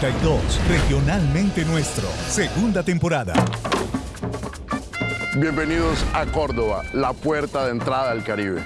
32, regionalmente nuestro, segunda temporada. Bienvenidos a Córdoba, la puerta de entrada al Caribe.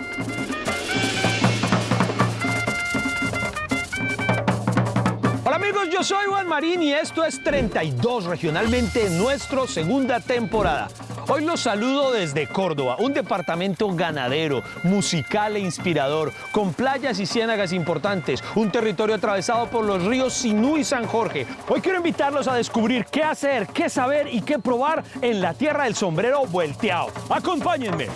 Hola amigos, yo soy Juan Marín y esto es 32 regionalmente nuestro segunda temporada. Hoy los saludo desde Córdoba, un departamento ganadero, musical e inspirador, con playas y ciénagas importantes, un territorio atravesado por los ríos Sinú y San Jorge. Hoy quiero invitarlos a descubrir qué hacer, qué saber y qué probar en la tierra del sombrero volteado. Acompáñenme.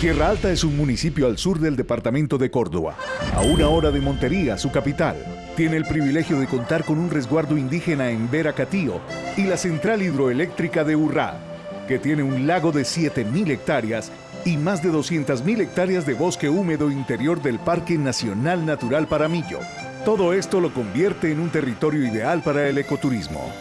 Tierra Alta es un municipio al sur del departamento de Córdoba, a una hora de Montería, su capital. Tiene el privilegio de contar con un resguardo indígena en Veracatío y la central hidroeléctrica de Urrá, que tiene un lago de 7.000 hectáreas y más de 200.000 hectáreas de bosque húmedo interior del Parque Nacional Natural Paramillo. Todo esto lo convierte en un territorio ideal para el ecoturismo.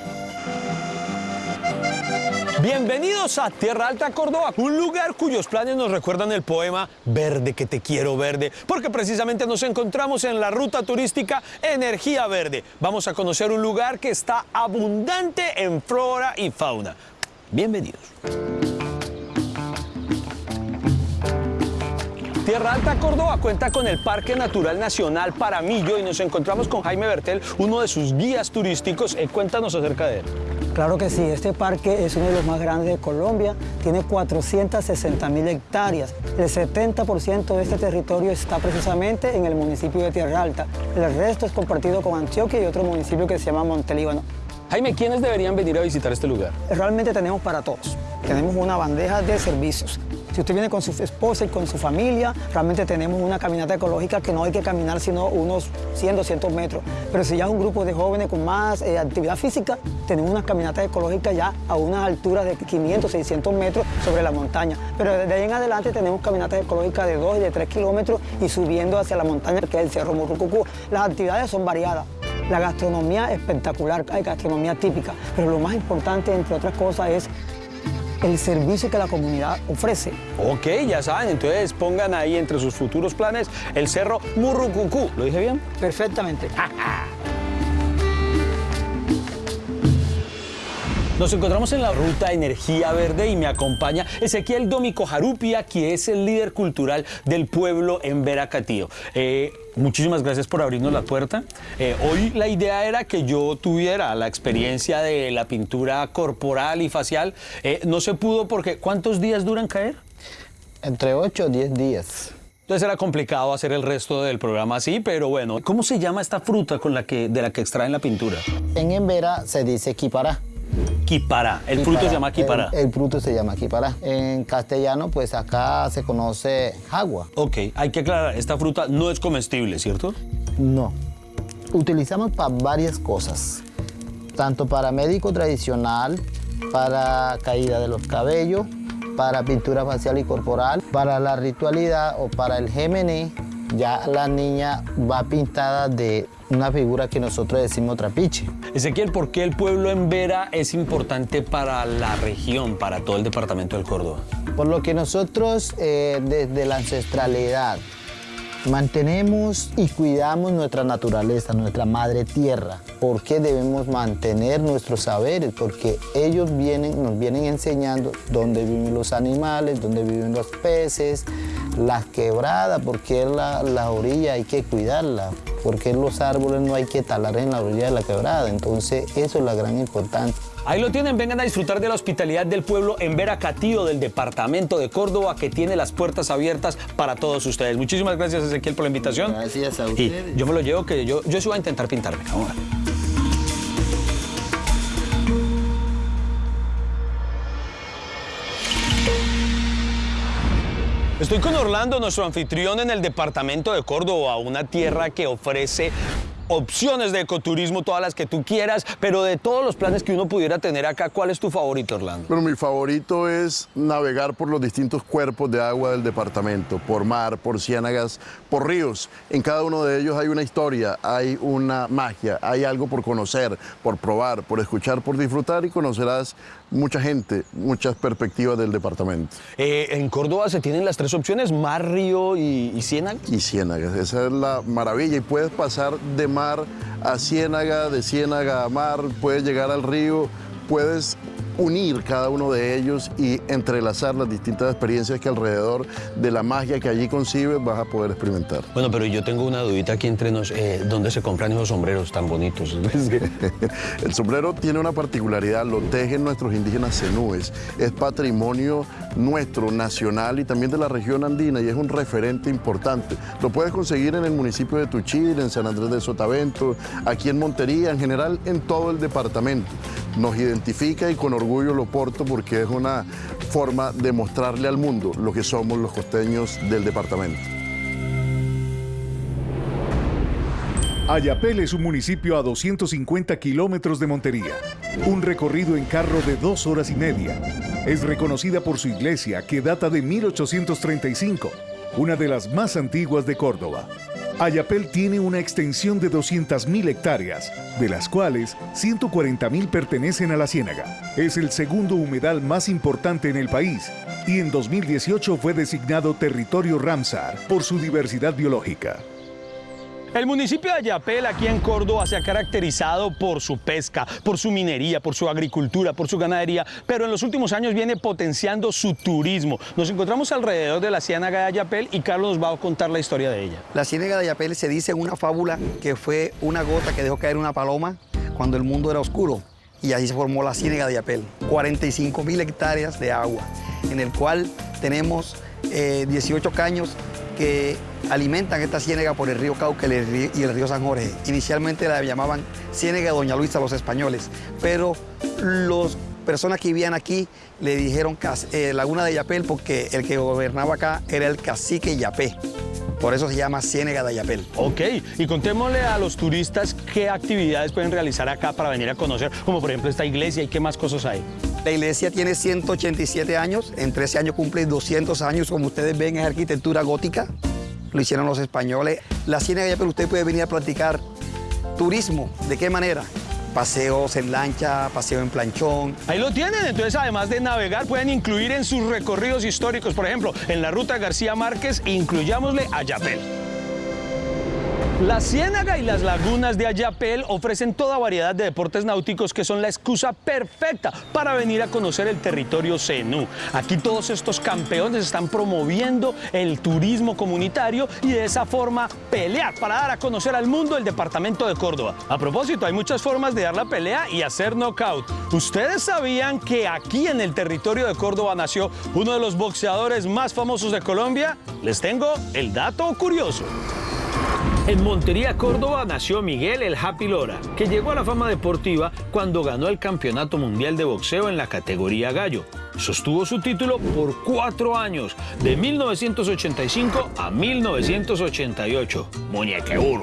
Bienvenidos a Tierra Alta, Córdoba, un lugar cuyos planes nos recuerdan el poema Verde que te quiero verde, porque precisamente nos encontramos en la ruta turística Energía Verde. Vamos a conocer un lugar que está abundante en flora y fauna. Bienvenidos. Tierra Alta Córdoba cuenta con el Parque Natural Nacional Paramillo y nos encontramos con Jaime Bertel, uno de sus guías turísticos. Cuéntanos acerca de él. Claro que sí, este parque es uno de los más grandes de Colombia, tiene 460 mil hectáreas. El 70% de este territorio está precisamente en el municipio de Tierra Alta. El resto es compartido con Antioquia y otro municipio que se llama Montelíbano. Jaime, ¿quiénes deberían venir a visitar este lugar? Realmente tenemos para todos. Tenemos una bandeja de servicios. Si usted viene con su esposa y con su familia, realmente tenemos una caminata ecológica que no hay que caminar sino unos 100, 200 metros. Pero si ya es un grupo de jóvenes con más eh, actividad física, tenemos una caminata ecológica ya a unas alturas de 500, 600 metros sobre la montaña. Pero desde ahí en adelante tenemos caminatas ecológicas de 2 y de 3 kilómetros y subiendo hacia la montaña que es el Cerro Murrucucú. Las actividades son variadas. La gastronomía espectacular, hay gastronomía típica, pero lo más importante, entre otras cosas, es el servicio que la comunidad ofrece. Ok, ya saben, entonces pongan ahí entre sus futuros planes el Cerro Murrucucú. ¿Lo dije bien? Perfectamente. Nos encontramos en la ruta Energía Verde y me acompaña Ezequiel Domico Jarupia, que es el líder cultural del pueblo en Veracatío. Eh, muchísimas gracias por abrirnos la puerta. Eh, hoy la idea era que yo tuviera la experiencia de la pintura corporal y facial. Eh, no se pudo porque ¿cuántos días duran caer? Entre 8 o 10 días. Entonces era complicado hacer el resto del programa así, pero bueno. ¿Cómo se llama esta fruta con la que, de la que extraen la pintura? En Embera se dice quipará. Quipará. El fruto se llama quipará. El, el fruto se llama quipará. En castellano, pues acá se conoce jagua. Ok, hay que aclarar, esta fruta no es comestible, ¿cierto? No. Utilizamos para varias cosas. Tanto para médico tradicional, para caída de los cabellos, para pintura facial y corporal, para la ritualidad o para el gemení, ya la niña va pintada de una figura que nosotros decimos trapiche. Ezequiel, ¿por qué el pueblo en Vera es importante para la región, para todo el departamento del Córdoba? Por lo que nosotros eh, desde la ancestralidad mantenemos y cuidamos nuestra naturaleza, nuestra madre tierra. ¿Por qué debemos mantener nuestros saberes? Porque ellos vienen, nos vienen enseñando dónde viven los animales, dónde viven los peces, las quebradas, porque la, la orilla hay que cuidarla, porque los árboles no hay que talar en la orilla de la quebrada. Entonces, eso es la gran importancia. Ahí lo tienen, vengan a disfrutar de la hospitalidad del pueblo en Veracatío, del departamento de Córdoba, que tiene las puertas abiertas para todos ustedes. Muchísimas gracias, Ezequiel, por la invitación. Gracias a Y ustedes. yo me lo llevo, que yo, yo sí voy a intentar pintarme. Vamos a ver. Estoy con Orlando, nuestro anfitrión en el departamento de Córdoba, una tierra que ofrece opciones de ecoturismo, todas las que tú quieras, pero de todos los planes que uno pudiera tener acá, ¿cuál es tu favorito, Orlando? Bueno, mi favorito es navegar por los distintos cuerpos de agua del departamento, por mar, por ciénagas, por ríos. En cada uno de ellos hay una historia, hay una magia, hay algo por conocer, por probar, por escuchar, por disfrutar y conocerás mucha gente, muchas perspectivas del departamento. Eh, en Córdoba se tienen las tres opciones, mar, río y, y ciénaga. Y ciénagas, esa es la maravilla y puedes pasar de mar a ciénaga, de ciénaga a mar, puedes llegar al río, puedes unir cada uno de ellos y entrelazar las distintas experiencias que alrededor de la magia que allí concibes vas a poder experimentar. Bueno, pero yo tengo una dudita aquí entre nos, eh, ¿dónde se compran esos sombreros tan bonitos? El sombrero tiene una particularidad, lo tejen nuestros indígenas cenúes, es patrimonio nuestro, nacional y también de la región andina y es un referente importante. Lo puedes conseguir en el municipio de Tuchil, en San Andrés de Sotavento, aquí en Montería, en general en todo el departamento. Nos identifica y con orgullo lo porto porque es una forma de mostrarle al mundo lo que somos los costeños del departamento. Ayapel es un municipio a 250 kilómetros de Montería. Un recorrido en carro de dos horas y media. Es reconocida por su iglesia que data de 1835, una de las más antiguas de Córdoba. Ayapel tiene una extensión de 200.000 hectáreas, de las cuales 140.000 pertenecen a la Ciénaga. Es el segundo humedal más importante en el país y en 2018 fue designado territorio Ramsar por su diversidad biológica. El municipio de Ayapel, aquí en Córdoba, se ha caracterizado por su pesca, por su minería, por su agricultura, por su ganadería, pero en los últimos años viene potenciando su turismo. Nos encontramos alrededor de la ciénaga de Ayapel y Carlos nos va a contar la historia de ella. La ciénaga de Ayapel se dice una fábula que fue una gota que dejó caer una paloma cuando el mundo era oscuro y así se formó la ciénaga de Ayapel. 45 mil hectáreas de agua, en el cual tenemos eh, 18 caños que alimentan esta ciénaga por el río Cauca y el río San Jorge. Inicialmente la llamaban ciénaga de Doña Luisa los españoles, pero las personas que vivían aquí le dijeron eh, Laguna de Yapel porque el que gobernaba acá era el cacique Yapé. Por eso se llama Ciénaga de Ayapel. Ok, y contémosle a los turistas qué actividades pueden realizar acá para venir a conocer, como por ejemplo esta iglesia y qué más cosas hay. La iglesia tiene 187 años, en 13 años cumple 200 años, como ustedes ven es arquitectura gótica, lo hicieron los españoles. La Ciénaga Ayapel usted puede venir a practicar turismo, ¿de qué manera? paseos en lancha, paseo en planchón. Ahí lo tienen, entonces además de navegar pueden incluir en sus recorridos históricos, por ejemplo, en la ruta García Márquez, incluyámosle a Yapel. La Ciénaga y las lagunas de Ayapel ofrecen toda variedad de deportes náuticos que son la excusa perfecta para venir a conocer el territorio Zenú. Aquí todos estos campeones están promoviendo el turismo comunitario y de esa forma pelear para dar a conocer al mundo el departamento de Córdoba. A propósito, hay muchas formas de dar la pelea y hacer knockout. ¿Ustedes sabían que aquí en el territorio de Córdoba nació uno de los boxeadores más famosos de Colombia? Les tengo el dato curioso. En Montería, Córdoba, nació Miguel El Happy Lora, que llegó a la fama deportiva cuando ganó el Campeonato Mundial de Boxeo en la categoría gallo. Sostuvo su título por cuatro años, de 1985 a 1988. Muñequeuro.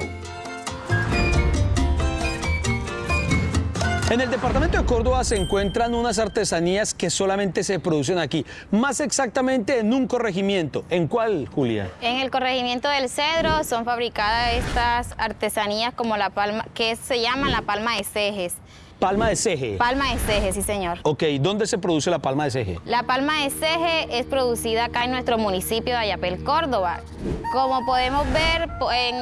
En el departamento de Córdoba se encuentran unas artesanías que solamente se producen aquí, más exactamente en un corregimiento. ¿En cuál, Julia? En el corregimiento del Cedro son fabricadas estas artesanías como la palma, que se llaman la palma de cejes. Palma de ceje. Palma de ceje, sí señor. Ok, ¿dónde se produce la palma de ceje? La palma de ceje es producida acá en nuestro municipio de Ayapel, Córdoba. Como podemos ver,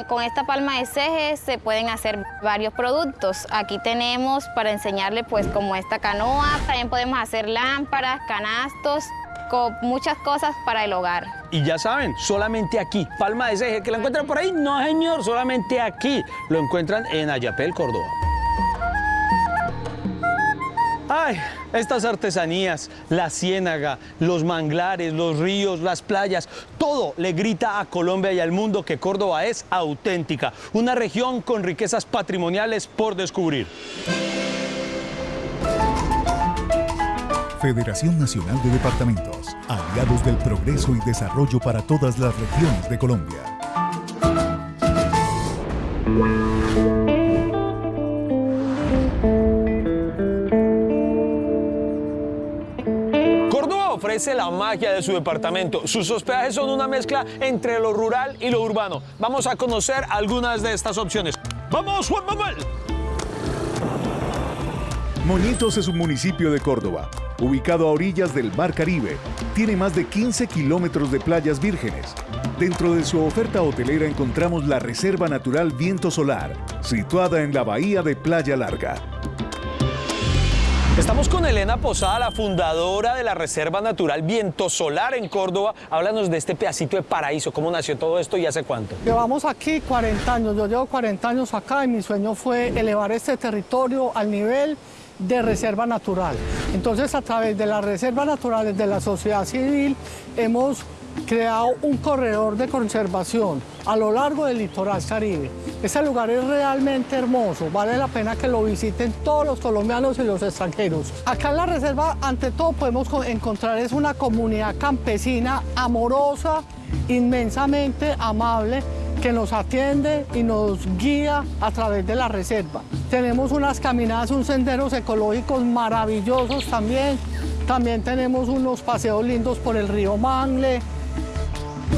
con esta palma de ceje se pueden hacer varios productos. Aquí tenemos para enseñarle pues como esta canoa, también podemos hacer lámparas, canastos, con muchas cosas para el hogar. Y ya saben, solamente aquí, palma de ceje, que la encuentran por ahí, no señor, solamente aquí lo encuentran en Ayapel, Córdoba. Ay, estas artesanías, la ciénaga, los manglares, los ríos, las playas, todo le grita a Colombia y al mundo que Córdoba es auténtica, una región con riquezas patrimoniales por descubrir. Federación Nacional de Departamentos, aliados del progreso y desarrollo para todas las regiones de Colombia. Ofrece la magia de su departamento. Sus hospedajes son una mezcla entre lo rural y lo urbano. Vamos a conocer algunas de estas opciones. ¡Vamos, Juan Manuel! Moñitos es un municipio de Córdoba, ubicado a orillas del Mar Caribe. Tiene más de 15 kilómetros de playas vírgenes. Dentro de su oferta hotelera encontramos la Reserva Natural Viento Solar, situada en la bahía de Playa Larga. Estamos con Elena Posada, la fundadora de la Reserva Natural Viento Solar en Córdoba. Háblanos de este pedacito de paraíso, cómo nació todo esto y hace cuánto. Llevamos aquí 40 años, yo llevo 40 años acá y mi sueño fue elevar este territorio al nivel de reserva natural. Entonces, a través de las reservas naturales de la sociedad civil, hemos creado un corredor de conservación a lo largo del litoral caribe. Ese lugar es realmente hermoso, vale la pena que lo visiten todos los colombianos y los extranjeros. Acá en la reserva, ante todo, podemos encontrar es una comunidad campesina amorosa, inmensamente amable, que nos atiende y nos guía a través de la reserva. Tenemos unas caminadas, unos senderos ecológicos maravillosos también. También tenemos unos paseos lindos por el río Mangle.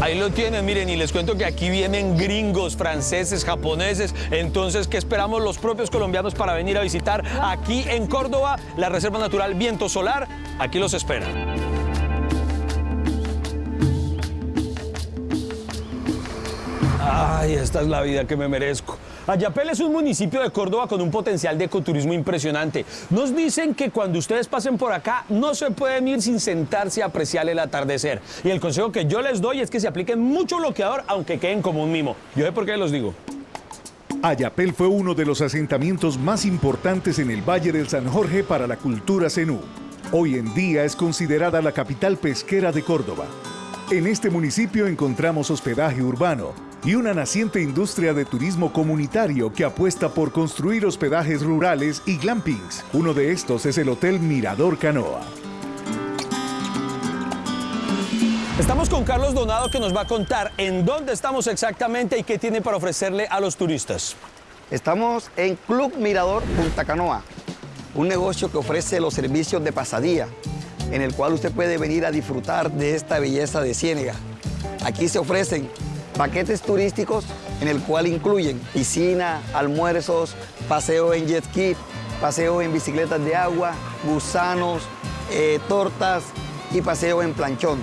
Ahí lo tienen, miren, y les cuento que aquí vienen gringos, franceses, japoneses. Entonces, ¿qué esperamos los propios colombianos para venir a visitar aquí en Córdoba la Reserva Natural Viento Solar? Aquí los esperan. Ay, esta es la vida que me merezco. Ayapel es un municipio de Córdoba con un potencial de ecoturismo impresionante. Nos dicen que cuando ustedes pasen por acá no se pueden ir sin sentarse a apreciar el atardecer. Y el consejo que yo les doy es que se apliquen mucho bloqueador aunque queden como un mimo. Yo sé por qué los digo. Ayapel fue uno de los asentamientos más importantes en el Valle del San Jorge para la cultura zenú. Hoy en día es considerada la capital pesquera de Córdoba. En este municipio encontramos hospedaje urbano, y una naciente industria de turismo comunitario que apuesta por construir hospedajes rurales y glampings. Uno de estos es el Hotel Mirador Canoa. Estamos con Carlos Donado que nos va a contar en dónde estamos exactamente y qué tiene para ofrecerle a los turistas. Estamos en Club Mirador Punta Canoa, un negocio que ofrece los servicios de pasadía, en el cual usted puede venir a disfrutar de esta belleza de Ciénega. Aquí se ofrecen paquetes turísticos en el cual incluyen piscina, almuerzos, paseo en jet ski, paseo en bicicletas de agua, gusanos, eh, tortas y paseo en planchón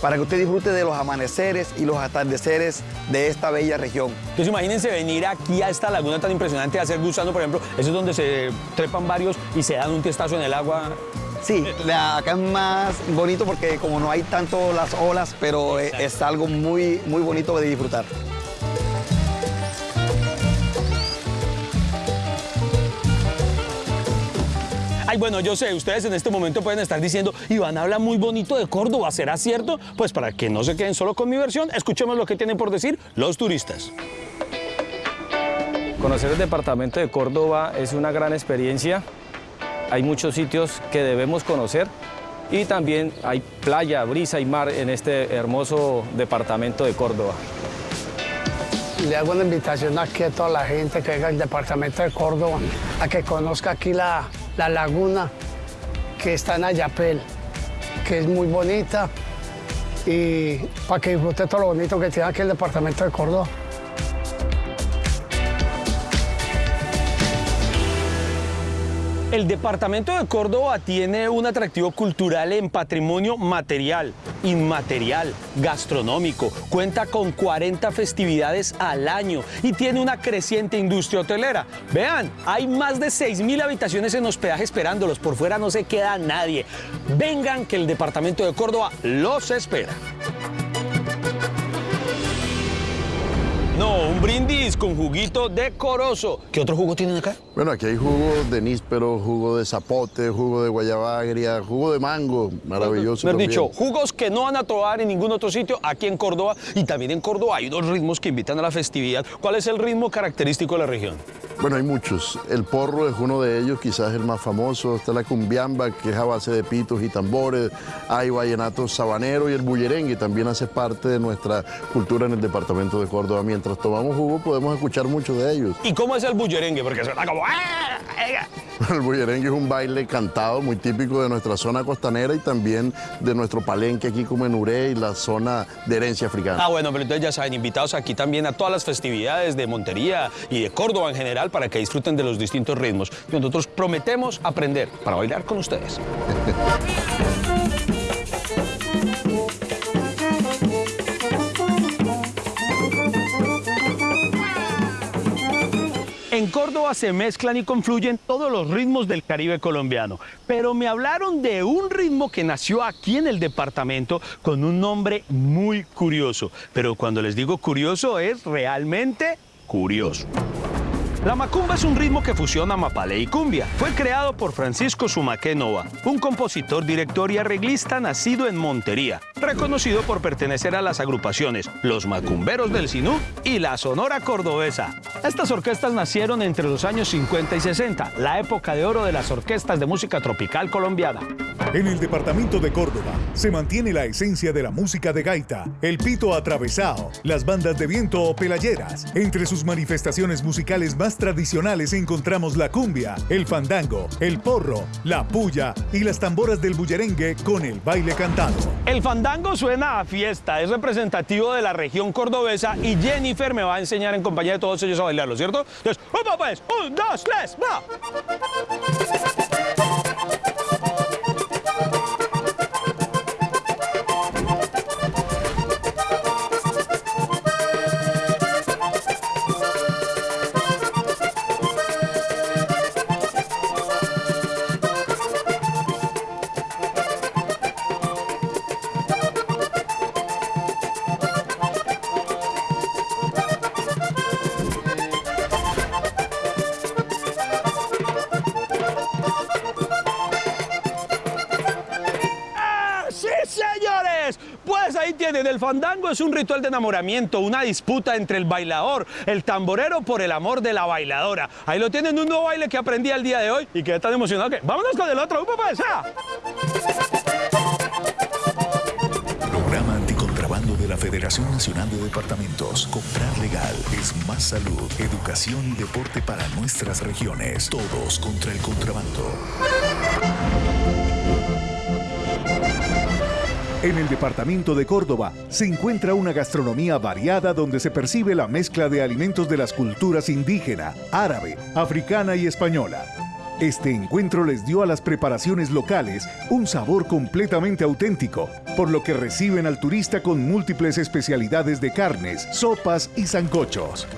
para que usted disfrute de los amaneceres y los atardeceres de esta bella región. Entonces imagínense venir aquí a esta laguna tan impresionante a hacer gusano, por ejemplo, eso es donde se trepan varios y se dan un testazo en el agua. Sí, acá es más bonito porque como no hay tanto las olas, pero eh, es algo muy, muy bonito de disfrutar. Ay, bueno, yo sé, ustedes en este momento pueden estar diciendo, Iván habla muy bonito de Córdoba, ¿será cierto? Pues para que no se queden solo con mi versión, escuchemos lo que tienen por decir los turistas. Conocer el departamento de Córdoba es una gran experiencia hay muchos sitios que debemos conocer y también hay playa, brisa y mar en este hermoso departamento de Córdoba. Le hago una invitación aquí a toda la gente que venga al departamento de Córdoba a que conozca aquí la, la laguna que está en Ayapel, que es muy bonita y para que disfrute todo lo bonito que tiene aquí el departamento de Córdoba. El departamento de Córdoba tiene un atractivo cultural en patrimonio material, inmaterial, gastronómico. Cuenta con 40 festividades al año y tiene una creciente industria hotelera. Vean, hay más de 6.000 habitaciones en hospedaje esperándolos. Por fuera no se queda nadie. Vengan que el departamento de Córdoba los espera. No, un brindis con juguito decoroso. ¿Qué otro jugo tienen acá? Bueno, aquí hay jugo de níspero, jugo de zapote, jugo de guayaba agria, jugo de mango, maravilloso. Me dicho, jugos que no van a trobar en ningún otro sitio aquí en Córdoba y también en Córdoba hay dos ritmos que invitan a la festividad. ¿Cuál es el ritmo característico de la región? Bueno, hay muchos. El porro es uno de ellos, quizás el más famoso. Está la cumbiamba, que es a base de pitos y tambores. Hay vallenato sabanero y el bullerengue también hace parte de nuestra cultura en el departamento de Córdoba. Mientras tomamos jugo podemos escuchar mucho de ellos. ¿Y cómo es el bullerengue? Porque suena como... ¡ah! El bullerengue es un baile cantado muy típico de nuestra zona costanera y también de nuestro palenque aquí como en Uré y la zona de herencia africana. Ah, bueno, pero entonces ya saben, invitados aquí también a todas las festividades de Montería y de Córdoba en general para que disfruten de los distintos ritmos. Nosotros prometemos aprender para bailar con ustedes. En Córdoba se mezclan y confluyen todos los ritmos del Caribe colombiano, pero me hablaron de un ritmo que nació aquí en el departamento con un nombre muy curioso, pero cuando les digo curioso es realmente curioso. La macumba es un ritmo que fusiona mapale y cumbia. Fue creado por Francisco Sumaque Nova, un compositor, director y arreglista nacido en Montería, reconocido por pertenecer a las agrupaciones Los Macumberos del Sinú y la Sonora Cordobesa. Estas orquestas nacieron entre los años 50 y 60, la época de oro de las orquestas de música tropical colombiana. En el departamento de Córdoba se mantiene la esencia de la música de gaita, el pito atravesado, las bandas de viento o pelayeras. Entre sus manifestaciones musicales más tradicionales encontramos la cumbia, el fandango, el porro, la puya y las tamboras del bullerengue con el baile cantado. El fandango suena a fiesta, es representativo de la región cordobesa y Jennifer me va a enseñar en compañía de todos ellos a bailarlo, ¿cierto? Entonces, ¡vamos pues! ¡Un, dos, tres, va! Fandango es un ritual de enamoramiento, una disputa entre el bailador, el tamborero por el amor de la bailadora. Ahí lo tienen, un nuevo baile que aprendí el día de hoy y quedé tan emocionado que... ¡Vámonos con el otro! ¡Un papá Programa anticontrabando de la Federación Nacional de Departamentos. Comprar legal es más salud, educación y deporte para nuestras regiones. Todos contra el contrabando. En el departamento de Córdoba se encuentra una gastronomía variada donde se percibe la mezcla de alimentos de las culturas indígena, árabe, africana y española. Este encuentro les dio a las preparaciones locales un sabor completamente auténtico, por lo que reciben al turista con múltiples especialidades de carnes, sopas y zancochos.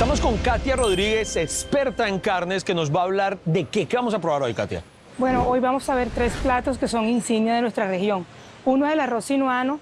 Estamos con Katia Rodríguez, experta en carnes, que nos va a hablar de qué. ¿Qué vamos a probar hoy, Katia? Bueno, hoy vamos a ver tres platos que son insignia de nuestra región. Uno es el arroz sinuano,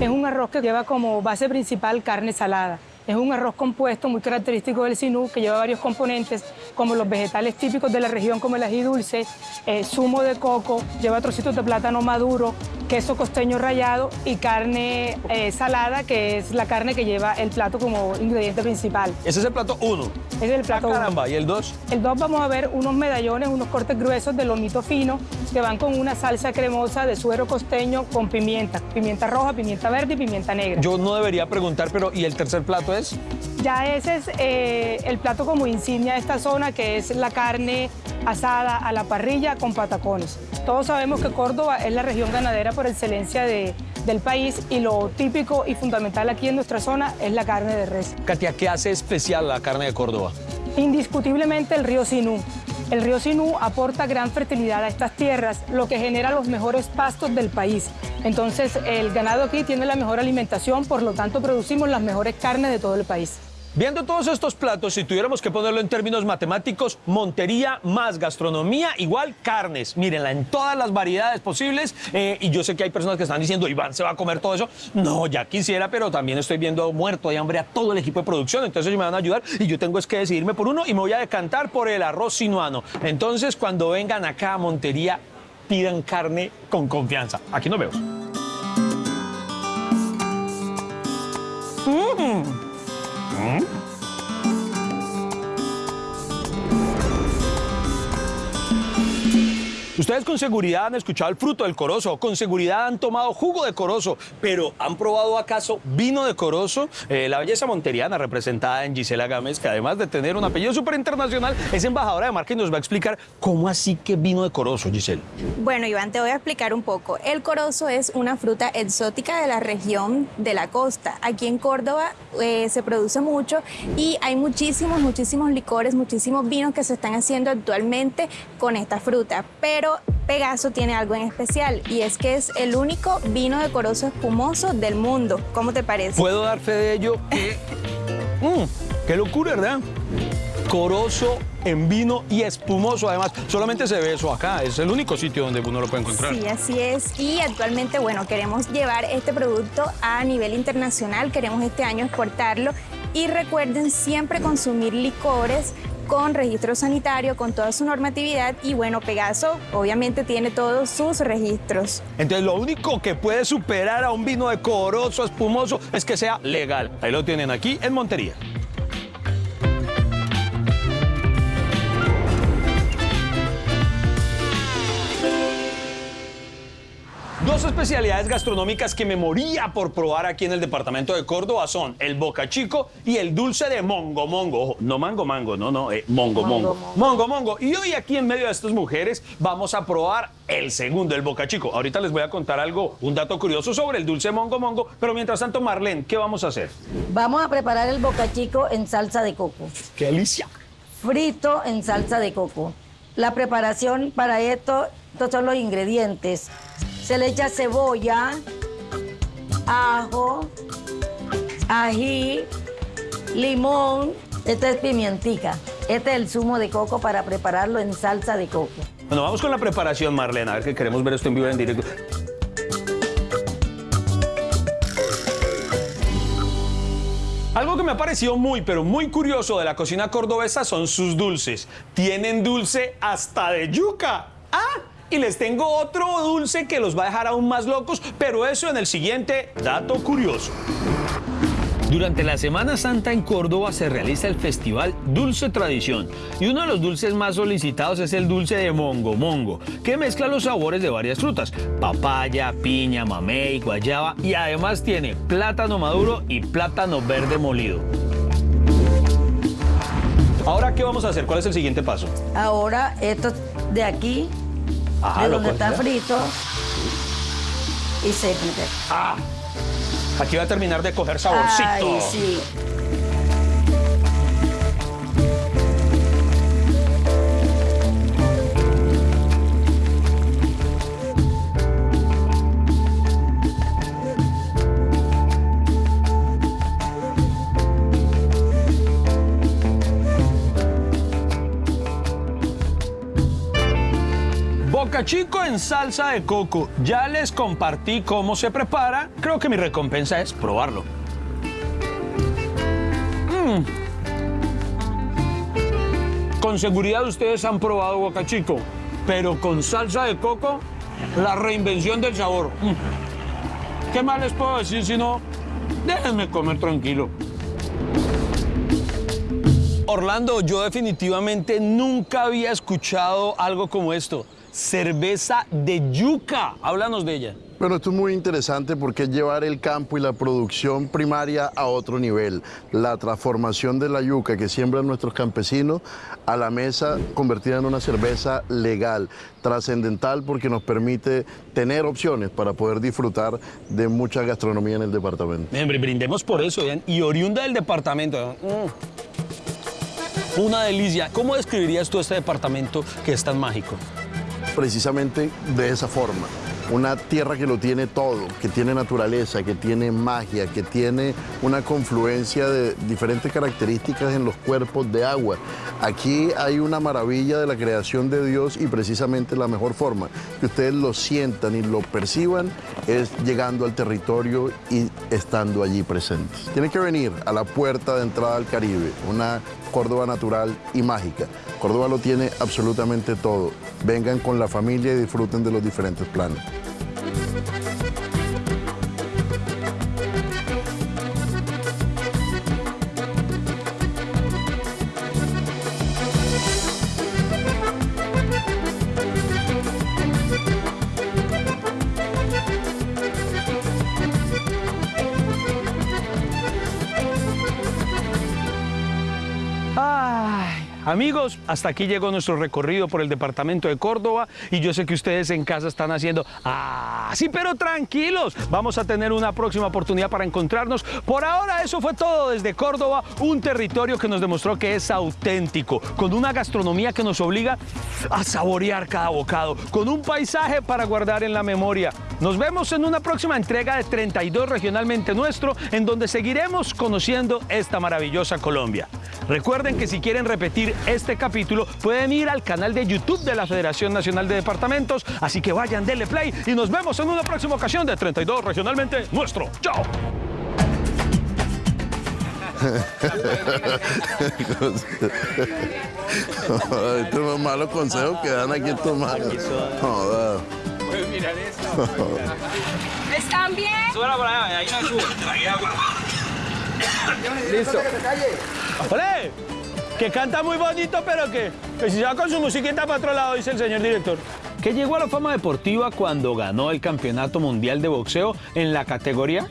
es un arroz que lleva como base principal carne salada. Es un arroz compuesto muy característico del Sinú que lleva varios componentes como los vegetales típicos de la región como el ají dulce, eh, zumo de coco, lleva trocitos de plátano maduro, queso costeño rallado y carne eh, salada que es la carne que lleva el plato como ingrediente principal. Ese es el plato uno. Ese es el plato Ah, uno. caramba, ¿y el dos? El 2 vamos a ver unos medallones, unos cortes gruesos de lomito fino que van con una salsa cremosa de suero costeño con pimienta, pimienta roja, pimienta verde y pimienta negra. Yo no debería preguntar, pero ¿y el tercer plato es? Ya ese es eh, el plato como insignia de esta zona, que es la carne asada a la parrilla con patacones. Todos sabemos que Córdoba es la región ganadera por excelencia de- del país y lo típico y fundamental aquí en nuestra zona es la carne de res. Katia, ¿qué hace especial la carne de Córdoba? Indiscutiblemente el río Sinú. El río Sinú aporta gran fertilidad a estas tierras, lo que genera los mejores pastos del país. Entonces, el ganado aquí tiene la mejor alimentación, por lo tanto, producimos las mejores carnes de todo el país. Viendo todos estos platos, si tuviéramos que ponerlo en términos matemáticos, Montería más gastronomía igual carnes. Mírenla en todas las variedades posibles. eh, y yo sé que hay personas que están diciendo, Iván, ¿se va a comer todo eso? No, ya quisiera, pero también estoy viendo muerto de hambre a todo el equipo de producción. Entonces ellos me van a ayudar y yo tengo es que decidirme por uno y me voy a decantar por el arroz sinuano. Entonces, cuando vengan acá a Montería, pidan carne con confianza. Aquí nos vemos. Mm. Hum? Ustedes con seguridad han escuchado el fruto del corozo, con seguridad han tomado jugo de corozo, pero ¿han probado acaso vino de corozo? Eh, la belleza monteriana representada en Gisela Gámez, que además de tener un apellido súper internacional, es embajadora de marca y nos va a explicar cómo así que vino de corozo, Gisela. Bueno, Iván, te voy a explicar un poco. El corozo es una fruta exótica de la región de la costa. Aquí en Córdoba eh, se produce mucho y hay muchísimos, muchísimos licores, muchísimos vinos que se están haciendo actualmente con esta fruta. Pero Pegaso tiene algo en especial y es que es el único vino de corozo espumoso del mundo. ¿Cómo te parece? Puedo dar fe de ello que... Mm, ¡Qué locura, verdad! Corozo en vino y espumoso. Además, solamente se ve eso acá. Es el único sitio donde uno lo puede encontrar. Sí, así es. Y actualmente, bueno, queremos llevar este producto a nivel internacional. Queremos este año exportarlo. Y recuerden siempre consumir licores con registro sanitario, con toda su normatividad y bueno, Pegaso obviamente tiene todos sus registros. Entonces lo único que puede superar a un vino de corozo espumoso es que sea legal. Ahí lo tienen aquí en Montería. Dos especialidades gastronómicas que me moría por probar aquí en el departamento de Córdoba son el boca chico y el dulce de mongo mongo. Ojo, no mango mango, no, no, eh, mongo mongo. Mongo mongo. Y hoy aquí en medio de estas mujeres vamos a probar el segundo, el boca chico. Ahorita les voy a contar algo, un dato curioso sobre el dulce mongo mongo, pero mientras tanto, Marlene, ¿qué vamos a hacer? Vamos a preparar el boca chico en salsa de coco. ¡Qué delicia! Frito en salsa de coco. La preparación para esto, estos son los ingredientes. Se le echa cebolla, ajo, ají, limón. Esta es pimientica. Este es el zumo de coco para prepararlo en salsa de coco. Bueno, vamos con la preparación, Marlene. A ver que queremos ver esto en vivo en directo. Algo que me ha parecido muy, pero muy curioso de la cocina cordobesa son sus dulces. Tienen dulce hasta de yuca. ¡Ah! Y les tengo otro dulce que los va a dejar aún más locos, pero eso en el siguiente dato curioso. Durante la Semana Santa en Córdoba se realiza el festival Dulce Tradición y uno de los dulces más solicitados es el dulce de mongo mongo, que mezcla los sabores de varias frutas, papaya, piña, mamey, guayaba y además tiene plátano maduro y plátano verde molido. Ahora, ¿qué vamos a hacer? ¿Cuál es el siguiente paso? Ahora, esto de aquí, Ajá, de donde está frito, y se quita. Ah, aquí va a terminar de coger saborcito. Ay, sí. Chico en salsa de coco. Ya les compartí cómo se prepara. Creo que mi recompensa es probarlo. Mm. Con seguridad ustedes han probado Boca Chico, pero con salsa de coco, la reinvención del sabor. Mm. ¿Qué más les puedo decir si no? Déjenme comer tranquilo. Orlando, yo definitivamente nunca había escuchado algo como esto. Cerveza de yuca. Háblanos de ella. Bueno, esto es muy interesante porque es llevar el campo y la producción primaria a otro nivel. La transformación de la yuca que siembran nuestros campesinos a la mesa convertida en una cerveza legal, trascendental porque nos permite tener opciones para poder disfrutar de mucha gastronomía en el departamento. Hombre, brindemos por eso, vean. Y oriunda del departamento. Mm. Una delicia. ¿Cómo describirías tú este departamento que es tan mágico? Precisamente de esa forma. Una tierra que lo tiene todo, que tiene naturaleza, que tiene magia, que tiene una confluencia de diferentes características en los cuerpos de agua. Aquí hay una maravilla de la creación de Dios y precisamente la mejor forma que ustedes lo sientan y lo perciban es llegando al territorio y estando allí presentes. Tienen que venir a la puerta de entrada al Caribe, una Córdoba natural y mágica. Córdoba lo tiene absolutamente todo. Vengan con la familia y disfruten de los diferentes planes. Amigos, hasta aquí llegó nuestro recorrido por el departamento de Córdoba y yo sé que ustedes en casa están haciendo, ah, pero tranquilos, vamos a tener una próxima oportunidad para encontrarnos. Por ahora eso fue todo desde Córdoba, un territorio que nos demostró que es auténtico, con una gastronomía que nos obliga a saborear cada bocado, con un paisaje para guardar en la memoria. Nos vemos en una próxima entrega de 32 regionalmente nuestro, en donde seguiremos conociendo esta maravillosa Colombia. Recuerden que si quieren repetir este capítulo, pueden ir al canal de YouTube de la Federación Nacional de Departamentos, así que vayan, denle play y nos vemos en una próxima ocasión de 32 regionalmente nuestro. ¡Chao! Estos son malos consejos que dan aquí estos malos. Joder. Puedes mirar esto. ¿Están bien? Súbela por allá, ahí no sube. Listo. ¡Ole! Que canta muy bonito, pero que, que si se va con su musiquita para otro lado, dice el señor director. Que llegó a la fama deportiva cuando ganó el Campeonato Mundial de Boxeo en la categoría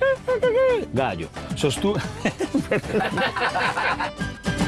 gallo. Sostuvo...